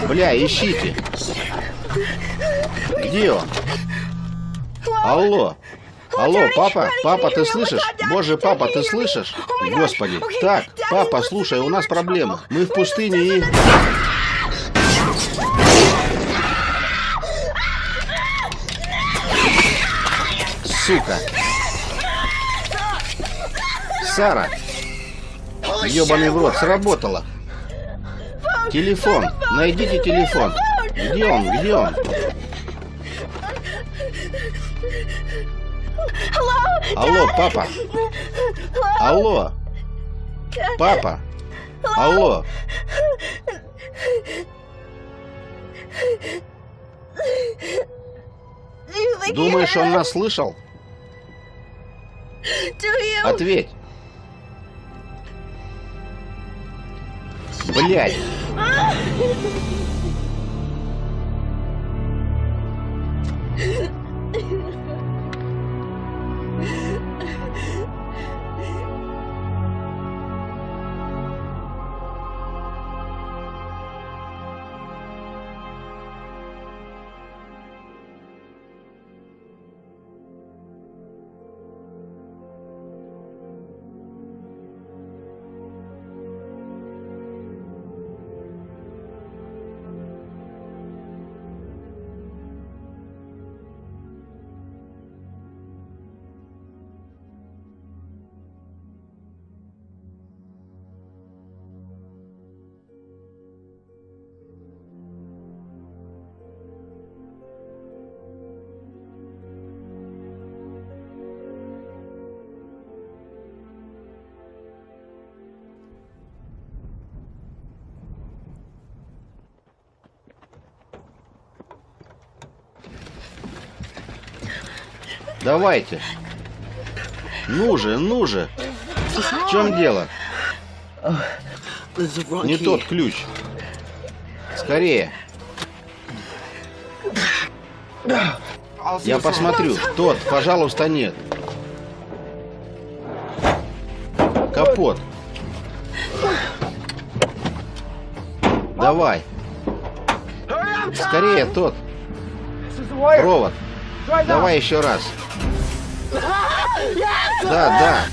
Бля, ищите. Где он? Алло. Алло, папа? Папа, ты слышишь? Боже, папа, ты слышишь? Господи. Так, папа, слушай, у нас проблема. Мы в пустыне и... Сука. Сара! Ёбаный в рот, сработало! Телефон! Найдите телефон! Где он? Где он? Алло, папа! Алло! Папа! Алло! Думаешь, он нас слышал? Ответь! Блять! Давайте. Ну же, ну же. В чем дело? Не тот ключ. Скорее. Я посмотрю. Тот, пожалуйста, нет. Капот. Давай. Скорее, тот. Провод. Давай еще раз. Да, да.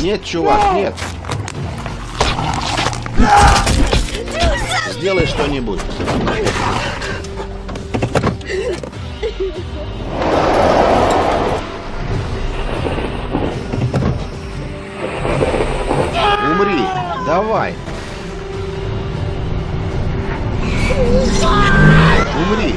Нет, чувак, нет. Сделай что-нибудь. Давай! Умри!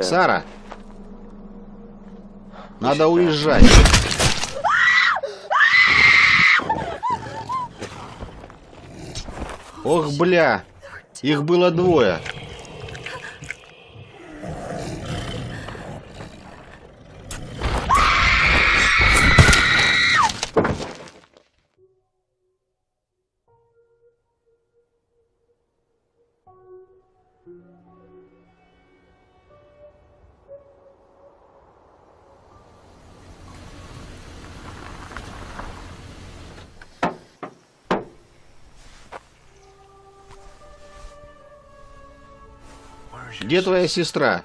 Сара, надо уезжать. Ох, бля, их было двое. Где твоя сестра?